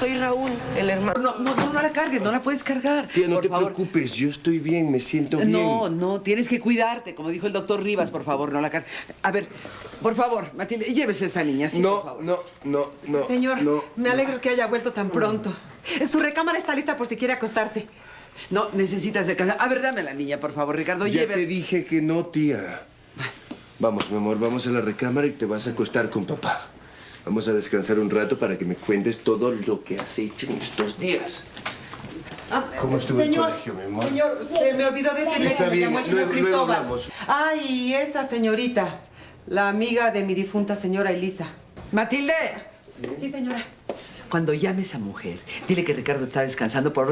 Soy Raúl, el hermano. No, no, no, no la cargues, no la puedes cargar. Tía, no por te favor. preocupes, yo estoy bien, me siento bien. No, no, tienes que cuidarte, como dijo el doctor Rivas, por favor, no la cargues. A ver, por favor, Matilde, llévese a esta niña, sí, por no, favor. no, no, no. Señor, no. me alegro que haya vuelto tan pronto. Su recámara está lista por si quiere acostarse. No, necesitas de casa. A ver, dame a la niña, por favor, Ricardo, Ya lleve. te dije que no, tía. Vamos, mi amor, vamos a la recámara y te vas a acostar con papá. Vamos a descansar un rato para que me cuentes todo lo que has hecho en estos días. ¿Cómo estuvo el señor, colegio, mi amor? Señor, se me olvidó decirle Está que me llamó el señor luego- luego Cristóbal. hablamos. Ay, esa señorita, la amiga de mi difunta señora Elisa. Matilde, Sí, señora. cuando llames a mujer, dile que Ricardo está descansando por